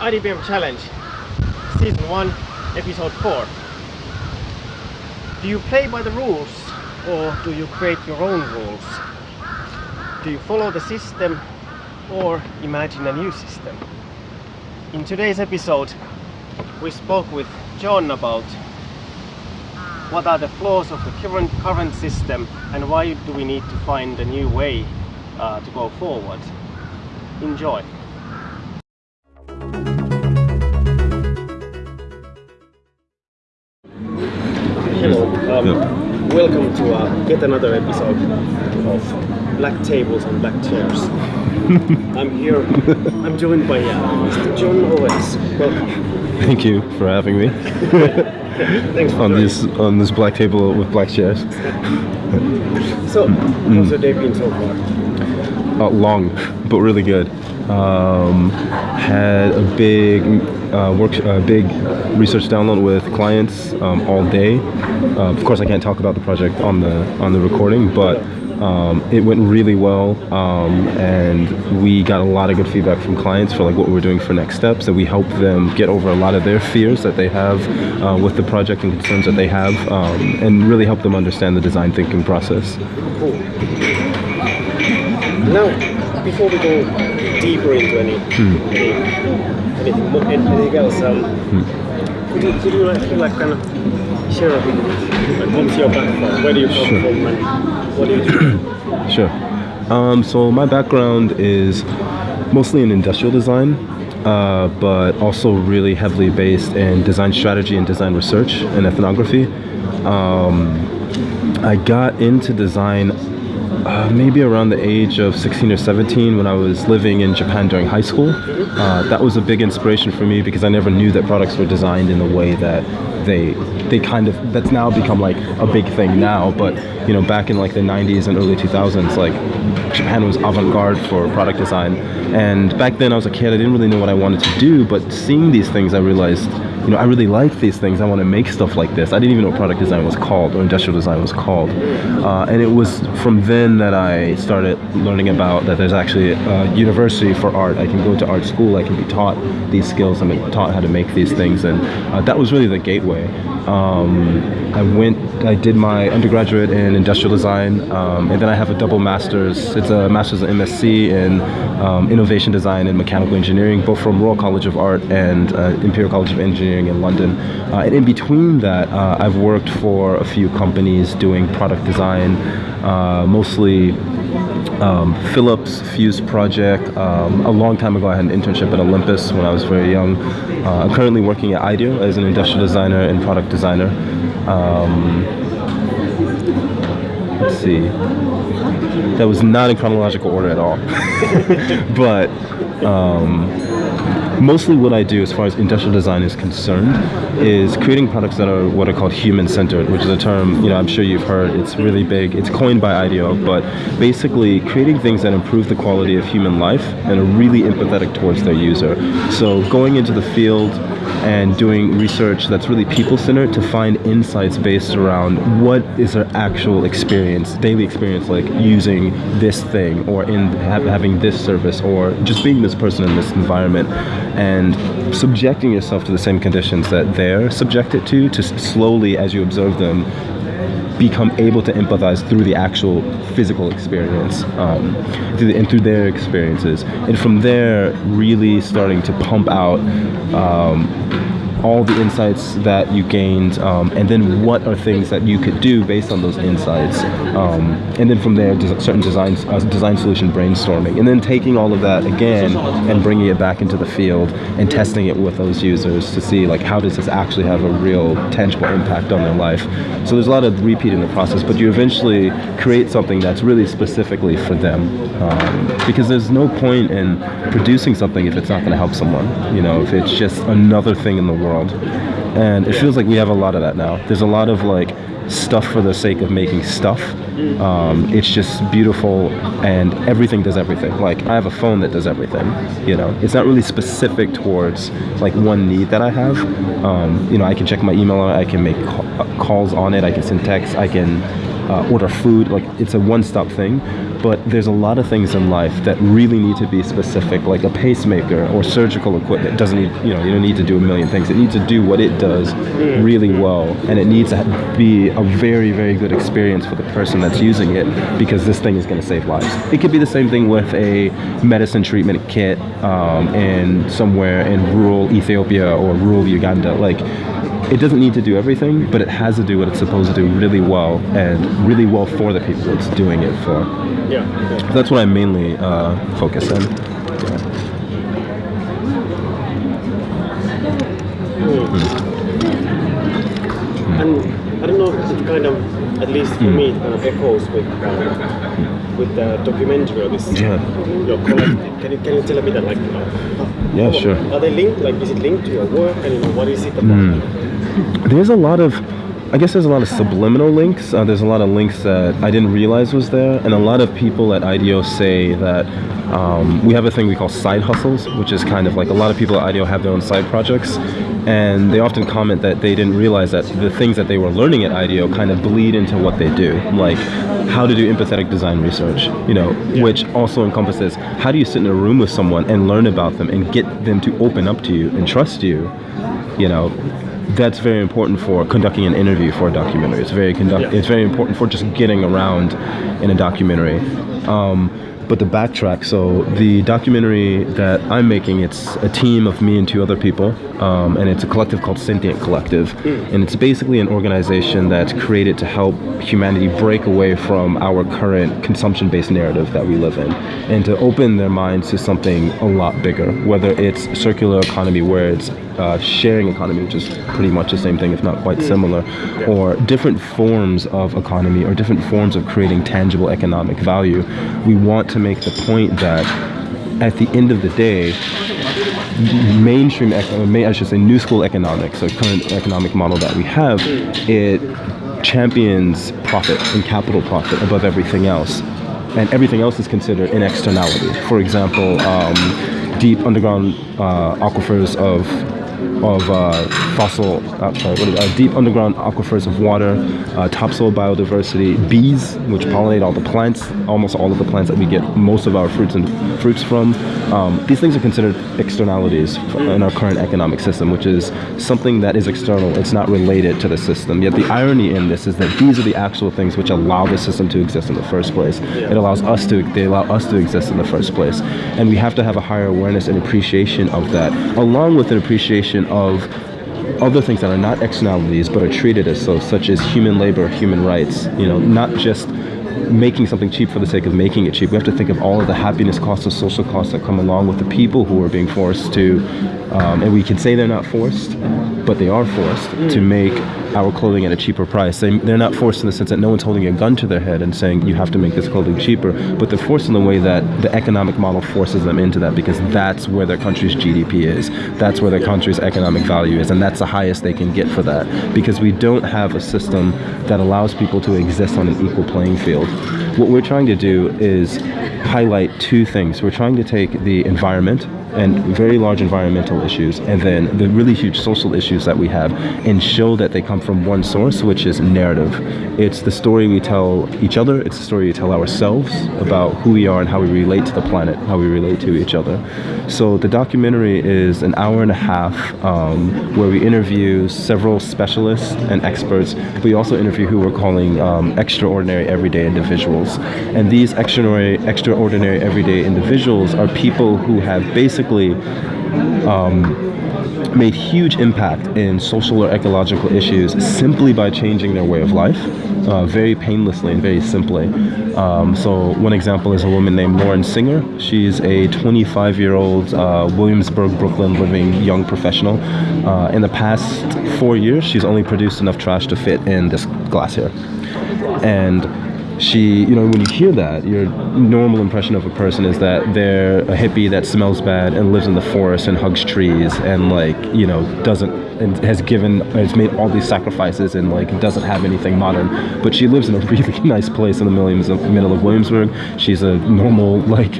IDBM Challenge, Season 1, Episode 4. Do you play by the rules or do you create your own rules? Do you follow the system or imagine a new system? In today's episode, we spoke with John about what are the flaws of the current, current system and why do we need to find a new way uh, to go forward. Enjoy! Welcome to uh, yet another episode of Black Tables and Black Chairs. I'm here, I'm joined by uh, Mr. John Owens. Welcome. Thank you for having me Thanks for on joining. this on this black table with black chairs. So, how's your day been so far? Uh, long, but really good. Um, had a big uh, work, uh, big research download with clients um, all day. Uh, of course, I can't talk about the project on the on the recording, but um, it went really well, um, and we got a lot of good feedback from clients for like what we're doing for next steps. And we helped them get over a lot of their fears that they have uh, with the project and concerns that they have, um, and really help them understand the design thinking process. Cool. Now, before we go deeper into any, any anything, mo- anything else, um, could you could you actually like kind of share a bit, like what's your background, where do you come Sure. from, and what do you do? Sure. Um, so my background is mostly in industrial design, uh, but also really heavily based in design strategy and design research and ethnography. Um, I got into design uh, maybe around the age of 16 or 17 when I was living in Japan during high school. Uh, that was a big inspiration for me because I never knew that products were designed in the way that they they kind of that's now become like a big thing now but you know back in like the 90s and early 2000s like Japan was avant-garde for product design and back then I was a kid I didn't really know what I wanted to do but seeing these things I realized you know I really like these things. I want to make stuff like this. I didn't even know product design was called or industrial design was called. Uh, and it was from then that I started learning about that there's actually a university for art. I can go to art school. I can be taught these skills. I'm taught how to make these things. And uh, that was really the gateway. Um, I went I did my undergraduate in industrial design um, and then I have a double master's. It's a master's in MSc in um, innovation design and mechanical engineering both from Royal College of Art and uh, Imperial College of Engineering in London uh, and in between that uh, I've worked for a few companies doing product design uh, mostly um, Philips Fuseproject. Um, a long time ago, I had an internship at Olympus when I was very young. Uh, I'm currently working at IDEO as an industrial designer and product designer. Um, let's see. That was not in chronological order at all. but um, mostly what I do as far as industrial design is concerned is creating products that are what are called human-centered, which is a term, you know, I'm sure you've heard. It's really big. It's coined by IDEO, but basically creating things that improve the quality of human life and are really empathetic towards their user. So going into the field and doing research that's really people-centered to find insights based around what is their actual experience, daily experience, like using this thing or in ha- having this service or just being this person in this environment and subjecting yourself to the same conditions that they're subjected to to slowly as you observe them become able to empathize through the actual physical experience um, through the, and through their experiences. And from there really starting to pump out um, all the insights that you gained um, and then what are things that you could do based on those insights um, and then from there certain designs uh, design solution brainstorming and then taking all of that again and bringing it back into the field and testing it with those users to see like how does this actually have a real tangible impact on their life. So there's a lot of repeat in the process but you eventually create something that's really specifically for them um, because there's no point in producing something if it's not going to help someone you know if it's just another thing in the world and it feels like we have a lot of that now. There's a lot of like stuff for the sake of making stuff. Um, it's just beautiful and everything does everything. Like i have a phone that does everything you know? It's not really specific towards like one need that i have. Um, you know i can check my email i can make calls on it i can send texts i can uh, order food. Like it's a one-stop thing but there's a lot of things in life that really need to be specific, like a pacemaker or surgical equipment. Doesn't need, you know, you don't need to do a million things. It needs to do what it does really well, and it needs to be a very, very good experience for the person that's using it because this thing is going to save lives. It could be the same thing with a medicine treatment kit um, in somewhere in rural Ethiopia or rural Uganda. Like, it doesn't need to do everything, but it has to do what it's supposed to do really well and really well for the people it's doing it for. Yeah. yeah. That's what I mainly uh, focus on. And I don't know if it kind of, at least for me, it kind of echoes with uh, with the documentary or this Yeah. your collective. Can you can you tell me that like you know, Yeah, sure. Are they linked? Like is it linked to your work? And you know what is it about? There's a lot of, I guess there's a lot of subliminal links. Uh, there's a lot of links that I didn't realize was there, and a lot of people at IDEO say that um, we have a thing we call side hustles, which is kind of like a lot of people at IDEO have their own side projects, and they often comment that they didn't realize that the things that they were learning at IDEO kind of bleed into what they do, like how to do empathetic design research, you know, which also encompasses how do you sit in a room with someone and learn about them and get them to open up to you and trust you, you know, that's very important for conducting an interview for a documentary. It's very conduct. Yeah. It's very important for just getting around in a documentary. Um, but the backtrack. So the documentary that I'm making, it's a team of me and two other people, um, and it's a collective called Sentient Collective, and it's basically an organization that's created to help humanity break away from our current consumption-based narrative that we live in, and to open their minds to something a lot bigger. Whether it's circular economy, where it's uh, sharing economy, which is pretty much the same thing, if not quite similar, or different forms of economy or different forms of creating tangible economic value. We want to make the point that at the end of the day, mainstream, I should say, new school economics, or current economic model that we have, it champions profit and capital profit above everything else. And everything else is considered an externality. For example, um, deep underground uh, aquifers of of uh, fossil, uh, sorry, uh, deep underground aquifers of water, uh, topsoil biodiversity, bees, which pollinate all the plants, almost all of the plants that we get most of our fruits and fruits from. Um, these things are considered externalities in our current economic system, which is something that is external. It's not related to the system. Yet the irony in this is that these are the actual things which allow the system to exist in the first place. It allows us to, they allow us to exist in the first place, and we have to have a higher awareness and appreciation of that, along with an appreciation of other things that are not externalities but are treated as so, such as human labor, human rights. You know, not just making something cheap for the sake of making it cheap. We have to think of all of the happiness costs, the social costs that come along with the people who are being forced to, um, and we can say they're not forced, but they are forced to mm. make our clothing at a cheaper price. They, they're not forced in the sense that no one's holding a gun to their head and saying you have to make this clothing cheaper, but they're forced in the way that the economic model forces them into that because that's where their country's GDP is, that's where their country's economic value is, and that's the highest they can get for that because we don't have a system that allows people to exist on an equal playing field. What we're trying to do is highlight two things. We're trying to take the environment and very large environmental issues and then the really huge social issues that we have and show that they come from one source which is narrative. It's the story we tell each other it's the story we tell ourselves about who we are and how we relate to the planet how we relate to each other. So the documentary is an hour and a half um, where we interview several specialists and experts. We also interview who we're calling um, extraordinary everyday individuals. And these extraordinary extraordinary everyday individuals are people who have basically um, made huge impact in social or ecological issues simply by changing their way of life, uh, very painlessly and very simply. Um, so one example is a woman named Lauren Singer. She's a 25-year-old uh, Williamsburg, Brooklyn living young professional. Uh, in the past four years, she's only produced enough trash to fit in this glass here. And she, you know, when you hear that, your normal impression of a person is that they're a hippie that smells bad and lives in the forest and hugs trees and like, you know, doesn't and has given has made all these sacrifices and like doesn't have anything modern. But she lives in a really nice place in the middle of Williamsburg. She's a normal like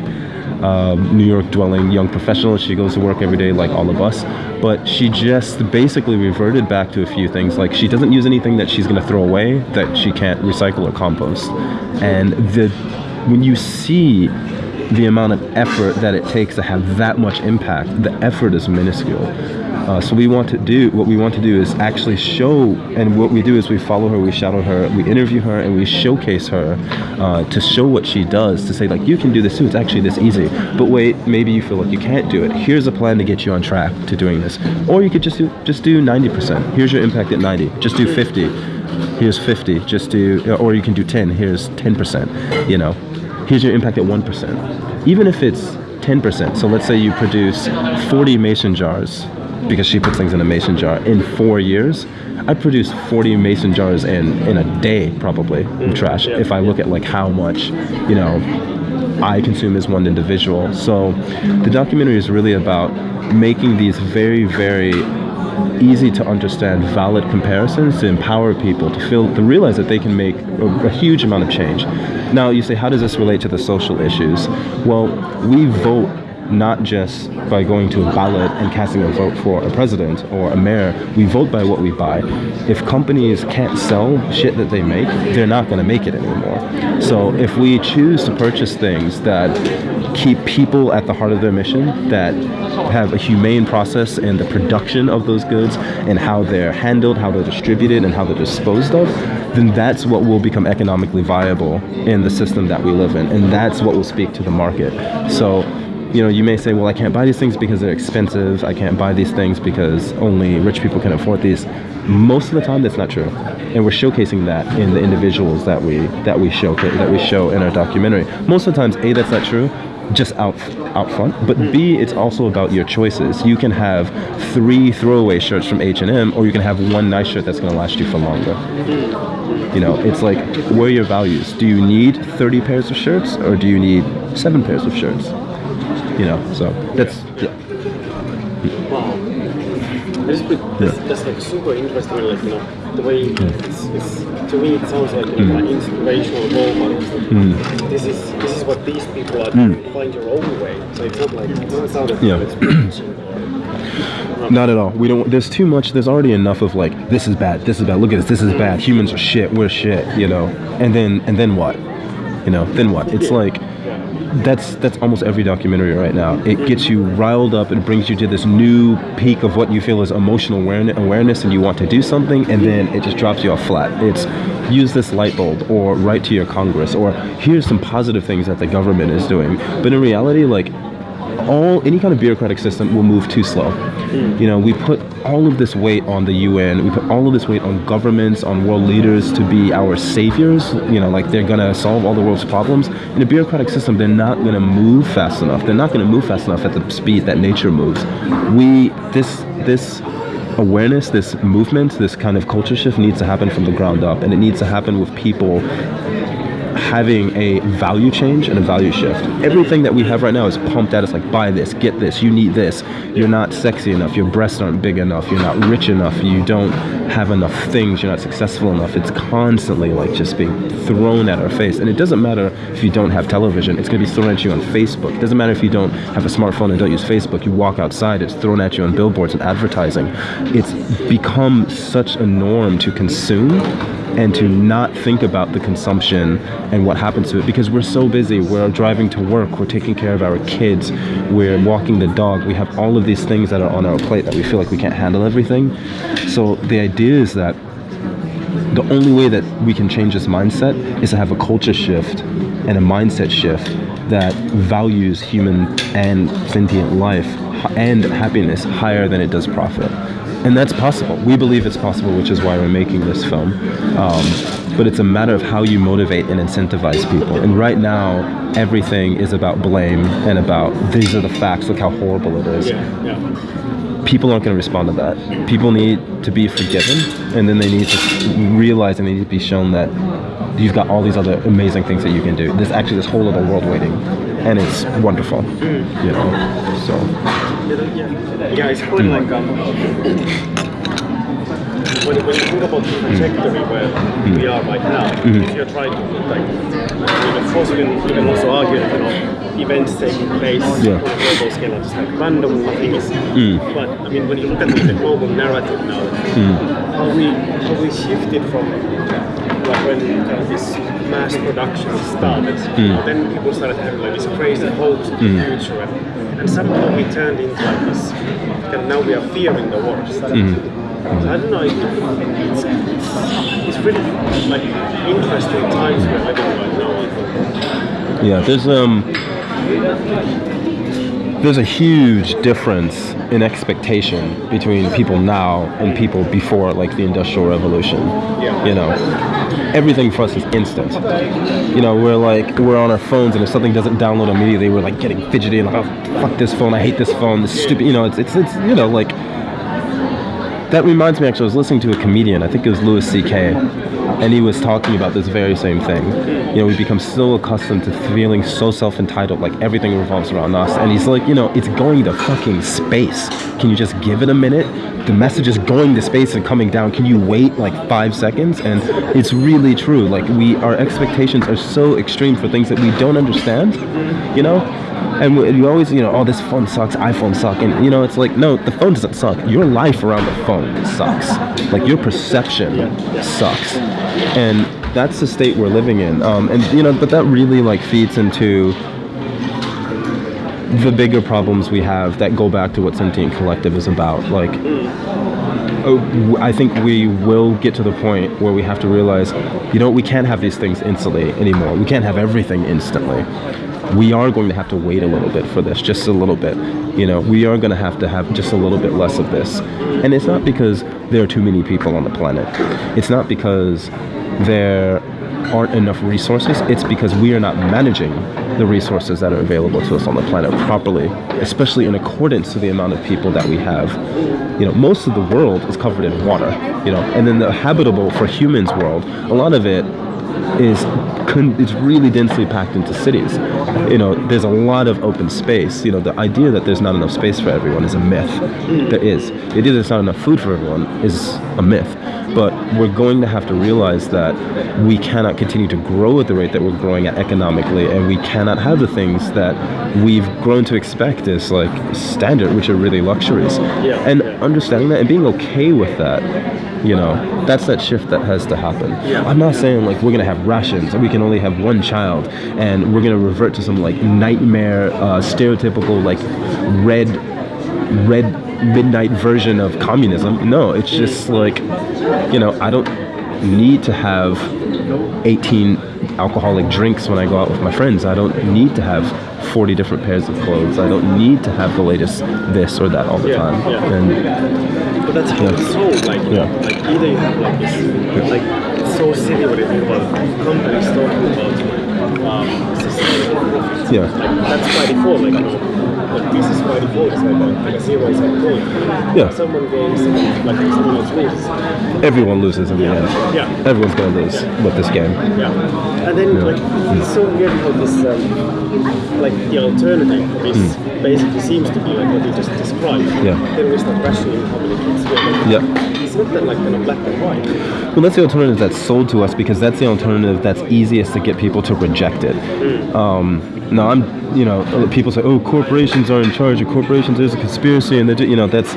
um, New York dwelling young professional. She goes to work every day like all of us. But she just basically reverted back to a few things. Like she doesn't use anything that she's going to throw away that she can't recycle or compost. And the when you see the amount of effort that it takes to have that much impact, the effort is minuscule. Uh, so we want to do what we want to do is actually show, and what we do is we follow her, we shadow her, we interview her, and we showcase her uh, to show what she does. To say like you can do this too. It's actually this easy. But wait, maybe you feel like you can't do it. Here's a plan to get you on track to doing this. Or you could just do just do 90%. Here's your impact at 90. Just do 50. Here's 50. Just do, or you can do 10. Here's 10%. You know, here's your impact at 1%. Even if it's 10%. So let's say you produce 40 mason jars because she puts things in a mason jar in four years. I produce 40 mason jars in in a day probably in trash yeah. if I look at like how much, you know, I consume as one individual. So the documentary is really about making these very, very easy to understand valid comparisons to empower people to feel to realize that they can make a, a huge amount of change now you say how does this relate to the social issues well we vote not just by going to a ballot and casting a vote for a president or a mayor. We vote by what we buy. If companies can't sell shit that they make, they're not going to make it anymore. So if we choose to purchase things that keep people at the heart of their mission, that have a humane process in the production of those goods and how they're handled, how they're distributed, and how they're disposed of, then that's what will become economically viable in the system that we live in. And that's what will speak to the market. So you know, you may say, well, I can't buy these things because they're expensive. I can't buy these things because only rich people can afford these. Most of the time, that's not true, and we're showcasing that in the individuals that we that we show, that we show in our documentary. Most of the times, a that's not true, just out out front. But b it's also about your choices. You can have three throwaway shirts from H and M, or you can have one nice shirt that's going to last you for longer. You know, it's like where are your values? Do you need 30 pairs of shirts, or do you need seven pairs of shirts? You know so that's yeah. Wow. This, this, that's like super interesting, like, you know, the way it's, it's, to me it sounds like, know, mm. an inspirational role model. Mm. This is, this is what these people are mm. doing, find your own way. So it's not like, it doesn't sound like Yeah. Not at all. We don't. There's too much. There's already enough of like this is bad. This is bad. Look at this. This is bad. Humans are shit. We're shit. You know. And then and then what? You know. Then what? It's like that's that's almost every documentary right now. It gets you riled up. It brings you to this new peak of what you feel is emotional awareness, awareness, and you want to do something, and then it just drops you off flat. It's use this light bulb, or write to your Congress, or here's some positive things that the government is doing. But in reality, like all any kind of bureaucratic system will move too slow. You know, we put all of this weight on the UN. We put all of this weight on governments, on world leaders to be our saviors. You know, like they're gonna solve all the world's problems. In a bureaucratic system, they're not gonna move fast enough. They're not gonna move fast enough at the speed that nature moves. We this this awareness, this movement, this kind of culture shift needs to happen from the ground up, and it needs to happen with people having a value change and a value shift. Everything that we have right now is pumped at us like buy this, get this, you need this. You're not sexy enough, your breasts aren't big enough, you're not rich enough, you don't have enough things, you're not successful enough. It's constantly like just being thrown at our face. And it doesn't matter if you don't have television, it's gonna be thrown at you on Facebook. It doesn't matter if you don't have a smartphone and don't use Facebook, you walk outside, it's thrown at you on billboards and advertising. It's become such a norm to consume and to not think about the consumption and what happens to it because we're so busy. We're driving to work, we're taking care of our kids, we're walking the dog. We have all of these things that are on our plate that we feel like we can't handle everything. So the idea is that the only way that we can change this mindset is to have a culture shift and a mindset shift that values human and sentient life and happiness higher than it does profit. And that's possible. We believe it's possible, which is why we're making this film. Um, but it's a matter of how you motivate and incentivize people. And right now, everything is about blame and about these are the facts, look how horrible it is Yeah, yeah. people aren't going to respond to that. People need to be forgiven, and then they need to realize and they need to be shown that you've got all these other amazing things that you can do. There's actually this whole other world waiting, and it's wonderful. You know, so Yeah, it's kind of hmm. like um, when, when you think about the trajectory where hmm. we are right now, hmm. if you're trying to like, I mean, of course you can, you can also argue that you know events taking place Yeah. on a global scale are just like random, nothing is. But I mean, when you look at the global narrative now, how we how we shifted from like when kind of this mass production started, you then people started having like these crazy hopes of the future, and, and somehow we turned into like this. And now we are fearing the worst. So I don't know. It, it's, it's really like interesting times we're living right now. Yeah, there's um there's a huge difference in expectation between people now and people before like the industrial revolution. Yeah. You know, everything for us is instant. You know, we're like we're on our phones and if something doesn't download immediately, we're like getting fidgety and like, oh, fuck this phone, I hate this phone, this stupid. You know, it's it's it's you know like that reminds me actually, I was listening to a comedian, I think it was Louis C.K., and he was talking about this very same thing. You know, we become so accustomed to feeling so self entitled, like everything revolves around us. And he's like, you know, it's going to fucking space. Can you just give it a minute? The message is going to space and coming down. Can you wait like five seconds? And it's really true. Like, we, our expectations are so extreme for things that we don't understand, you know? And we- you always, you know, oh, this phone sucks, iPhone suck, and you know, it's like, no, the phone doesn't suck. Your life around the phone sucks. Like your perception sucks, and that's the state we're living in. Um, and you know, but that really like feeds into the bigger problems we have that go back to what sentient collective is about. Like, oh, I think we will get to the point where we have to realize, you know, we can't have these things instantly anymore. We can't have everything instantly. We are going to have to wait a little bit for this, just a little bit. You know, we are going to have to have just a little bit less of this. And it's not because there are too many people on the planet. It's not because there aren't enough resources. It's because we are not managing the resources that are available to us on the planet properly, especially in accordance to the amount of people that we have. You know, most of the world is covered in water, you know, and then the habitable for humans world, a lot of it is it's really densely packed into cities. You know, there's a lot of open space. You know, the idea that there's not enough space for everyone is a myth. There is. The idea that there's not enough food for everyone is a myth. But we're going to have to realize that we cannot continue to grow at the rate that we're growing at economically, and we cannot have the things that we've grown to expect as like standard, which are really luxuries. And understanding that and being okay with that you know that's that shift that has to happen. Yeah. i'm not saying like we're gonna have rations and we can only have one child and we're gonna revert to some like nightmare uh, stereotypical like red red midnight version of communism. No it's just like you know i don't need to have 18 alcoholic drinks when i go out with my friends. I don't need to have 40 different pairs of clothes. I don't need to have the latest this or that all the Yeah, time. Yeah. and But that's how Yeah. it's sold. Like, Yeah. like either you have like this, like it's so silly when you think about companies talking about um, sustainable profits. Yeah. Like that's by default. Like, like this is by default. It's like like a zero sum point. Yeah. Someone gains, like someone loses. everyone loses in the end. Yeah. Everyone's gonna lose with this game. Yeah. And then like it's so weird how this um, like the alternative is basically seems to be like what you just described. Yeah. Then we start rationing how many kids we have. Yeah. It's not that like black and white. Well, that's the alternative that's sold to us because that's the alternative that's easiest to get people to reject it. Um, no, I'm, you know, people say, oh, corporations are in charge, or corporations, there's a conspiracy, and they do, you know, that's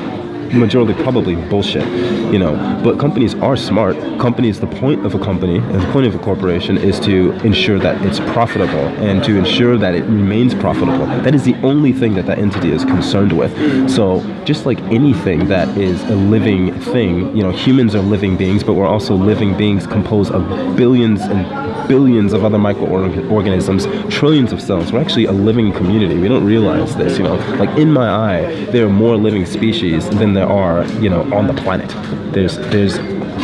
majority probably bullshit, you know. But companies are smart. Companies, the point of a company, and the point of a corporation is to ensure that it's profitable and to ensure that it remains profitable. That is the only thing that that entity is concerned with. So just like anything that is a living thing, you know, humans are living beings, but we're also living beings composed of billions and billions of other microorganisms, trillions of cells. We're actually a living community. We don't realize this, you know. Like in my eye, there are more living species than there are, you know, on the planet. There's there's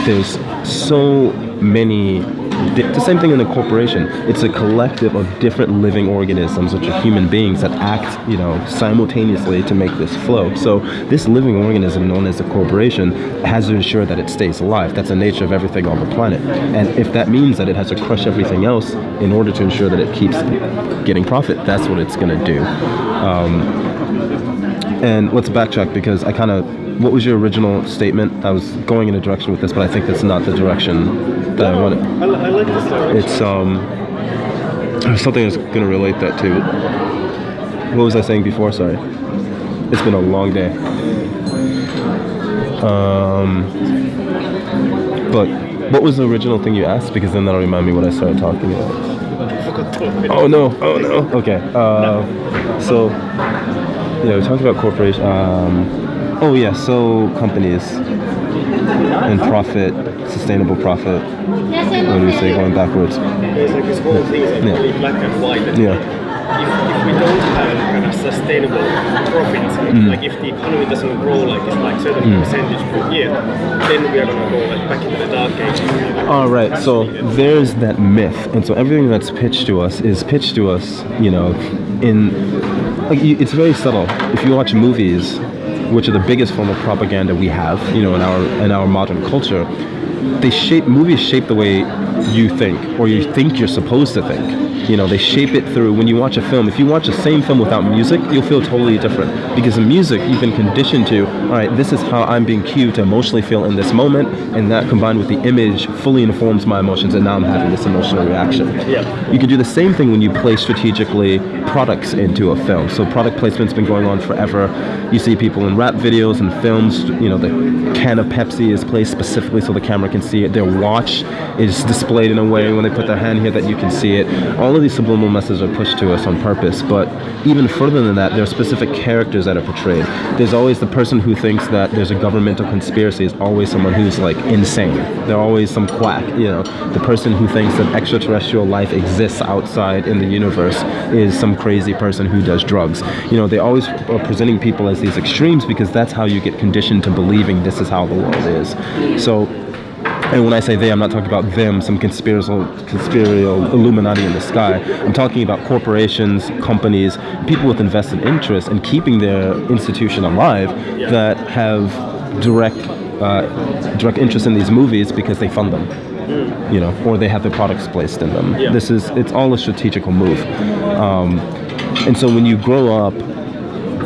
there's so many the same thing in a corporation. It's a collective of different living organisms, which are human beings that act, you know, simultaneously to make this flow. So this living organism, known as a corporation, has to ensure that it stays alive. That's the nature of everything on the planet. And if that means that it has to crush everything else in order to ensure that it keeps getting profit, that's what it's going to do. Um, and let's backtrack because I kind of. What was your original statement? I was going in a direction with this, but I think that's not the direction that I wanted. I, I like this direction. It's um something that's gonna relate that to. What was I saying before? Sorry. It's been a long day. Um, but What was the original thing you asked? Because then that'll remind me what I started talking about. I forgot to look it Oh no! Oh no! Okay. Uh, so yeah, we talked about corporation. Um, oh yeah, so companies and profit, sustainable profit. What do we say? Going backwards. There's like this whole thing is like Yeah. really black and white. Yeah. If, if we don't have kind of sustainable profit, Mm. like if the economy doesn't grow like it's like certain percentage per year, then we are gonna go like back into the dark ages. All right, so there's that myth, and so everything that's pitched to us is pitched to us, you know, in like it's very subtle. If you watch movies, which are the biggest form of propaganda we have, you know, in our in our modern culture, they shape movies shape the way you think or you think you're supposed to think. You know, they shape it through when you watch a film. If you watch the same film without music, you'll feel totally different because in music you've been conditioned to, all right, this is how I'm being cued to emotionally feel in this moment, and that combined with the image fully informs my emotions, and now I'm having this emotional reaction. Yeah. You can do the same thing when you place strategically products into a film. So product placement's been going on forever. You see people in rap videos and films, you know, the can of Pepsi is placed specifically so the camera can see it. Their watch is displayed in a way when they put their hand here that you can see it. All of these subliminal messages are pushed to us on purpose, but even further than that, there are specific characters that are portrayed. There's always the person who thinks that there's a governmental conspiracy is always someone who's like insane. They're always some quack, you know. The person who thinks that extraterrestrial life exists outside in the universe is some crazy person who does drugs. You know, they always are presenting people as these extremes because that's how you get conditioned to believing this is how the world is. So and when I say they, I'm not talking about them, some conspiratorial, conspiratorial Illuminati in the sky. I'm talking about corporations, companies, people with invested interest in keeping their institution alive that have direct, uh, direct interest in these movies because they fund them. You know, or they have their products placed in them. Yeah. This is it's all a strategical move, um, and so when you grow up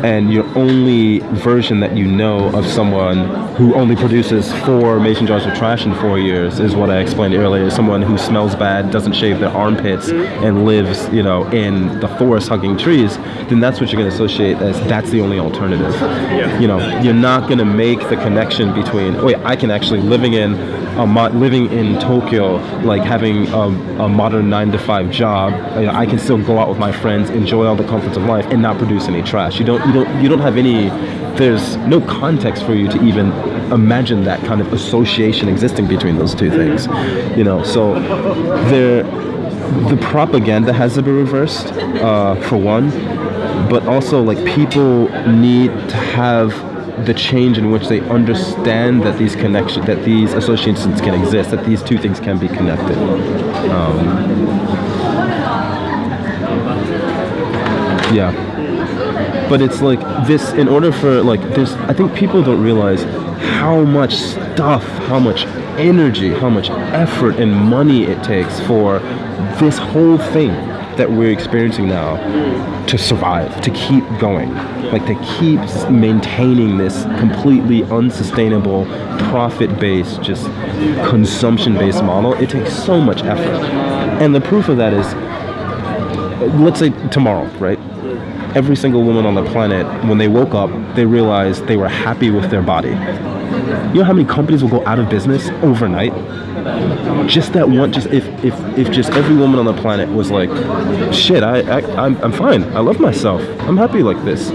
and your only version that you know of someone who only produces four mason jars of trash in four years is what I explained earlier. Someone who smells bad, doesn't shave their armpits, and lives, you know, in the forest hugging trees. Then that's what you're going to associate as that's the only alternative. Yeah. You know, you're not going to make the connection between. Oh, yeah, I can actually living in. A mo- living in Tokyo, like having a, a modern nine to five job, you know, I can still go out with my friends, enjoy all the comforts of life, and not produce any trash. You don't, you don't, you don't have any. There's no context for you to even imagine that kind of association existing between those two things. You know, so there, the propaganda has to be reversed uh, for one, but also like people need to have the change in which they understand that these connections, that these associations can exist, that these two things can be connected. Um, yeah. But it's like this, in order for, like, there's, I think people don't realize how much stuff, how much energy, how much effort and money it takes for this whole thing that we're experiencing now to survive, to keep going. Like to keep maintaining this completely unsustainable, profit based, just consumption based model. It takes so much effort. And the proof of that is let's say tomorrow, right? Every single woman on the planet, when they woke up, they realized they were happy with their body. You know how many companies will go out of business overnight? Just that one, just if, if, if just every woman on the planet was like, shit, I, I, I'm, I'm fine. I love myself. I'm happy like this.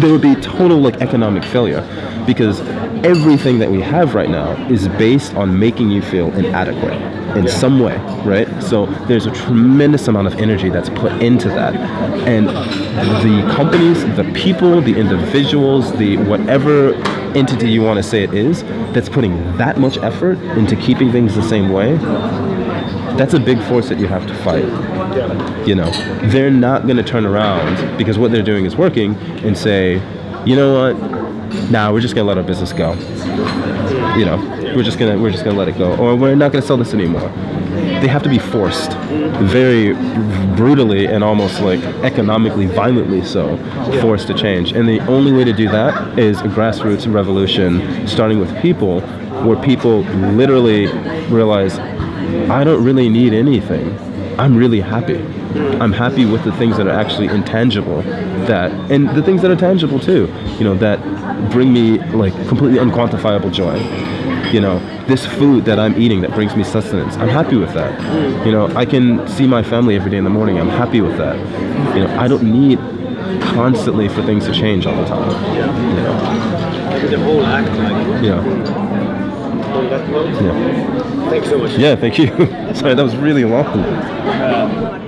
There would be total like economic failure because everything that we have right now is based on making you feel inadequate in some way, right? So there's a tremendous amount of energy that's put into that. And the companies, the people, the individuals, the whatever entity you want to say it is, that's putting that much effort into keeping things the same way, that's a big force that you have to fight. You know, they're not going to turn around because what they're doing is working and say, you know what? Nah, we're just going to let our business go. You know, we're just gonna we're just gonna let it go, or we're not gonna sell this anymore. They have to be forced, very brutally and almost like economically violently so, forced to change. And the only way to do that is a grassroots revolution, starting with people, where people literally realize, I don't really need anything. I'm really happy. I'm happy with the things that are actually intangible that and the things that are tangible too, you know, that bring me like completely unquantifiable joy. You know, this food that I'm eating that brings me sustenance. I'm happy with that. You know, I can see my family every day in the morning. I'm happy with that. You know, I don't need constantly for things to change all the time. You know, the whole act like yeah, On that note, yeah. thanks so much. Yeah, thank you. Sorry, that was really long. Uh,